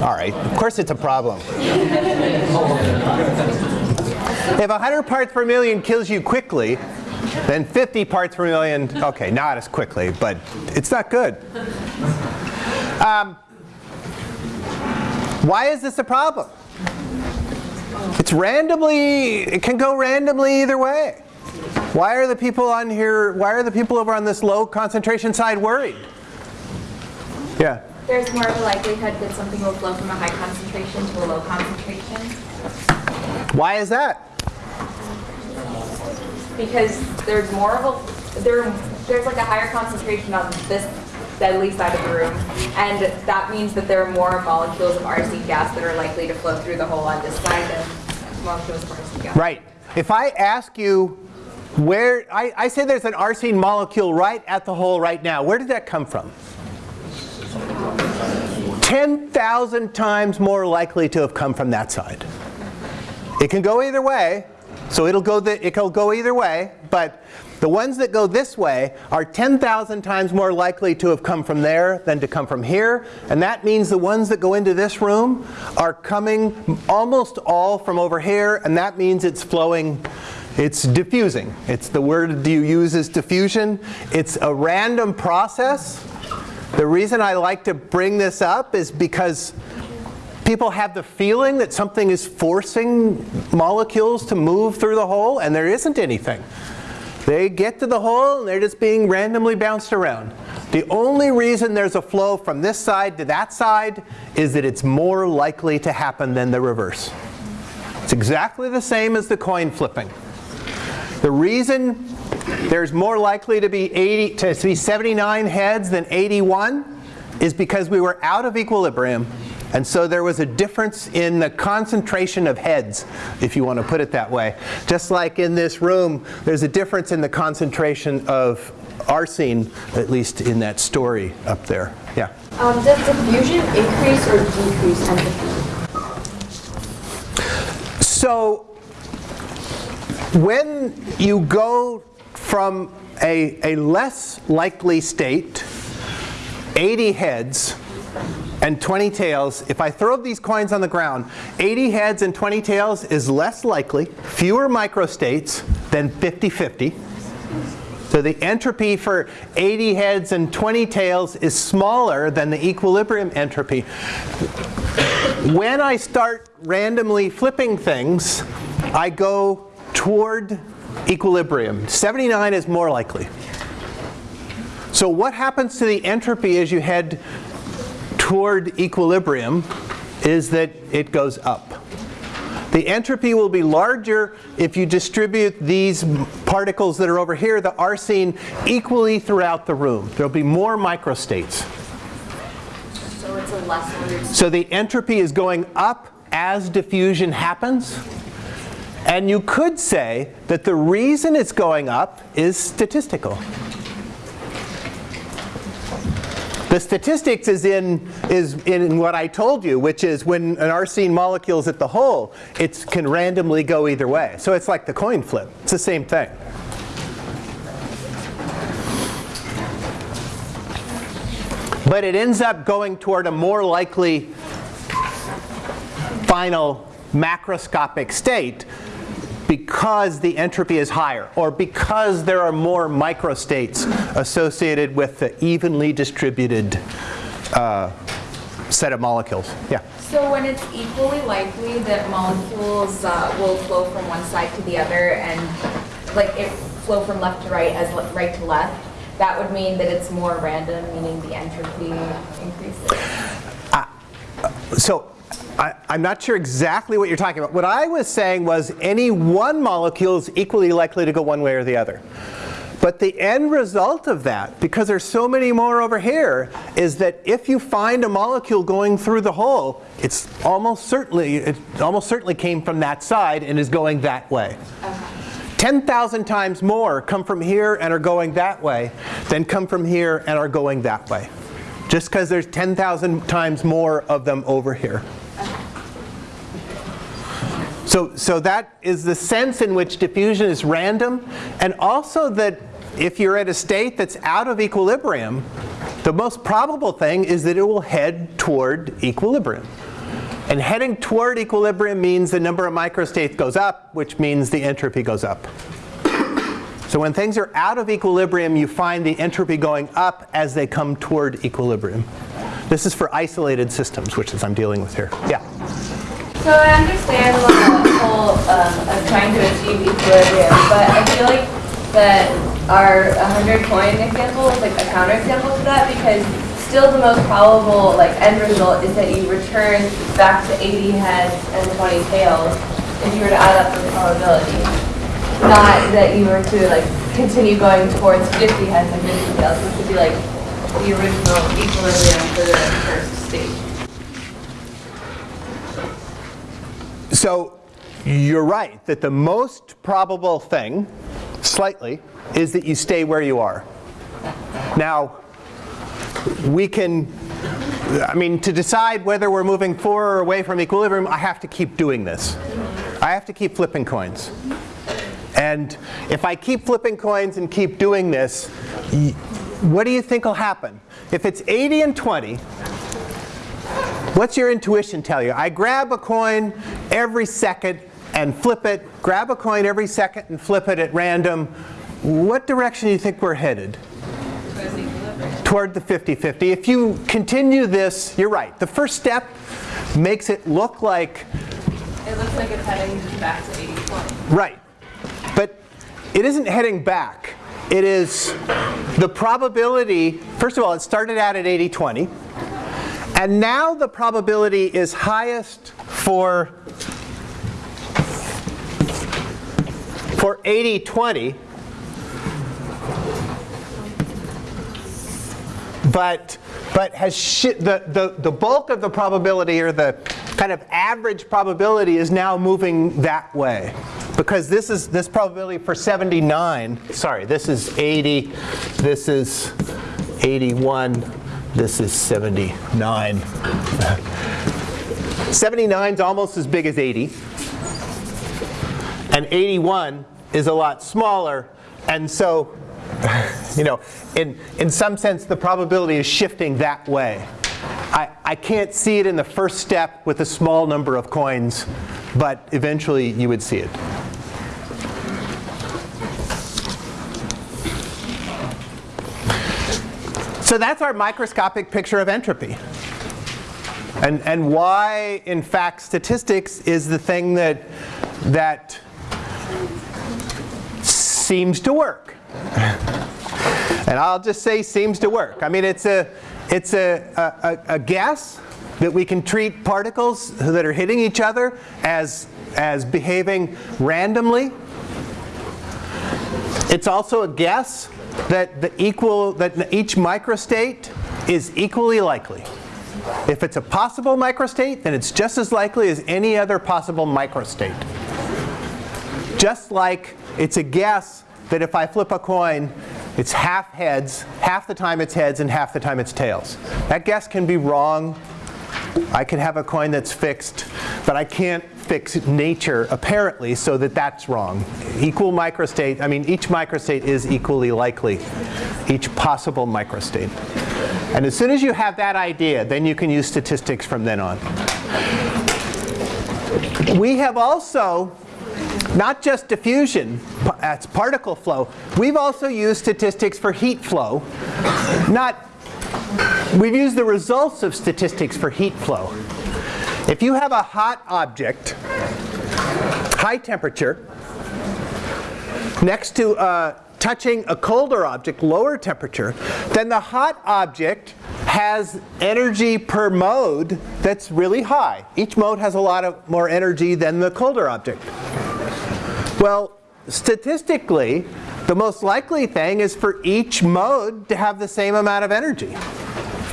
All right, of course it's a problem. if 100 parts per million kills you quickly, then 50 parts per million, okay, not as quickly, but it's not good. Um, why is this a problem? It's randomly, it can go randomly either way. Why are the people on here, why are the people over on this low concentration side worried? Yeah? There's more of a likelihood that something will flow from a high concentration to a low concentration. Why is that? Because there's more of a, there, there's like a higher concentration on this deadly side of the room. And that means that there are more molecules of arsine gas that are likely to flow through the hole on this side than molecules of arsine gas. Right. If I ask you where, I, I say there's an arsine molecule right at the hole right now. Where did that come from? 10,000 times more likely to have come from that side. It can go either way, so it'll go, the, it'll go either way, but the ones that go this way are 10,000 times more likely to have come from there than to come from here. And that means the ones that go into this room are coming almost all from over here. And that means it's flowing, it's diffusing. It's the word you use is diffusion. It's a random process. The reason I like to bring this up is because people have the feeling that something is forcing molecules to move through the hole, and there isn't anything. They get to the hole and they're just being randomly bounced around. The only reason there's a flow from this side to that side is that it's more likely to happen than the reverse. It's exactly the same as the coin flipping. The reason there's more likely to be 80 to be 79 heads than 81 is because we were out of equilibrium and so there was a difference in the concentration of heads, if you want to put it that way. Just like in this room, there's a difference in the concentration of arsine, at least in that story up there. Yeah? Um, does diffusion increase or decrease entropy? So when you go from a, a less likely state, 80 heads, and 20 tails, if I throw these coins on the ground, 80 heads and 20 tails is less likely, fewer microstates than 50-50. So the entropy for 80 heads and 20 tails is smaller than the equilibrium entropy. When I start randomly flipping things, I go toward equilibrium. 79 is more likely. So what happens to the entropy as you head toward equilibrium is that it goes up. The entropy will be larger if you distribute these particles that are over here, the arsine, equally throughout the room. There will be more microstates. So it's a less So the entropy is going up as diffusion happens. And you could say that the reason it's going up is statistical. The statistics is in, is in what I told you, which is when an arsine molecule is at the hole, it can randomly go either way. So it's like the coin flip. It's the same thing. But it ends up going toward a more likely final macroscopic state because the entropy is higher or because there are more microstates associated with the evenly distributed uh, set of molecules. Yeah. So when it's equally likely that molecules uh, will flow from one side to the other and like it flow from left to right as right to left, that would mean that it's more random, meaning the entropy increases. Uh, so I, am not sure exactly what you're talking about. What I was saying was any one molecule is equally likely to go one way or the other. But the end result of that, because there's so many more over here, is that if you find a molecule going through the hole, it's almost certainly, it almost certainly came from that side and is going that way. Okay. 10,000 times more come from here and are going that way than come from here and are going that way. Just because there's 10,000 times more of them over here. So, so that is the sense in which diffusion is random and also that if you're at a state that's out of equilibrium, the most probable thing is that it will head toward equilibrium. And heading toward equilibrium means the number of microstates goes up, which means the entropy goes up. So when things are out of equilibrium, you find the entropy going up as they come toward equilibrium. This is for isolated systems, which is I'm dealing with here. Yeah. So I understand the whole um, of trying to achieve equilibrium, but I feel like that our 100 coin example is like a counterexample to that because still the most probable like end result is that you return back to 80 heads and 20 tails if you were to add up the probability not that you were to like continue going towards 50 heads and 50 tails, which would be like the original equilibrium for the first stage. So you're right that the most probable thing, slightly, is that you stay where you are. Now, we can, I mean, to decide whether we're moving forward or away from equilibrium, I have to keep doing this. I have to keep flipping coins. And if I keep flipping coins and keep doing this, what do you think will happen? If it's 80 and 20, what's your intuition tell you? I grab a coin every second and flip it, grab a coin every second and flip it at random. What direction do you think we're headed? Toward the 50-50. If you continue this, you're right. The first step makes it look like... It looks like it's heading back to 80-20. Right. But it isn't heading back. It is the probability, first of all, it started out at 80-20. And now the probability is highest for, for 80-20. But, but has the, the, the bulk of the probability or the kind of average probability is now moving that way because this is this probability for 79 sorry this is 80 this is 81 this is 79 79 is almost as big as 80 and 81 is a lot smaller. And so you know in in some sense the probability is shifting that way. I, I can't see it in the first step with a small number of coins, but eventually you would see it. So that's our microscopic picture of entropy. And, and why, in fact, statistics is the thing that, that seems to work. and I'll just say seems to work. I mean, it's a, it's a, a, a guess that we can treat particles that are hitting each other as, as behaving randomly. It's also a guess that the equal that each microstate is equally likely. If it's a possible microstate, then it's just as likely as any other possible microstate. Just like it's a guess that if I flip a coin, it's half heads, half the time it's heads and half the time it's tails. That guess can be wrong. I can have a coin that's fixed, but I can't fix nature apparently so that that's wrong. Equal microstate, I mean each microstate is equally likely, each possible microstate. And as soon as you have that idea, then you can use statistics from then on. We have also not just diffusion, that's particle flow. We've also used statistics for heat flow. Not, we've used the results of statistics for heat flow. If you have a hot object, high temperature, next to uh, touching a colder object, lower temperature, then the hot object has energy per mode that's really high. Each mode has a lot of more energy than the colder object. Well, statistically, the most likely thing is for each mode to have the same amount of energy.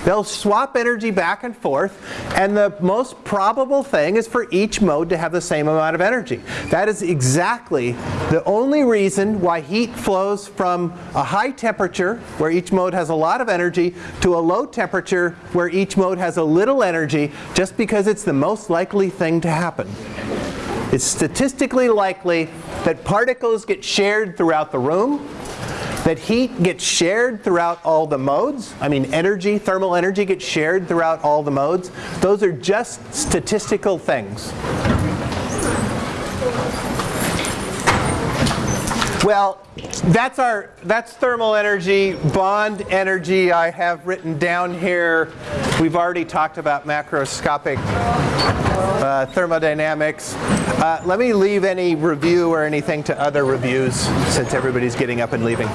They'll swap energy back and forth, and the most probable thing is for each mode to have the same amount of energy. That is exactly the only reason why heat flows from a high temperature, where each mode has a lot of energy, to a low temperature, where each mode has a little energy, just because it's the most likely thing to happen. It's statistically likely that particles get shared throughout the room, that heat gets shared throughout all the modes. I mean, energy, thermal energy gets shared throughout all the modes. Those are just statistical things. Well, that's our that's thermal energy, bond energy I have written down here. We've already talked about macroscopic uh, thermodynamics. Uh, let me leave any review or anything to other reviews since everybody's getting up and leaving.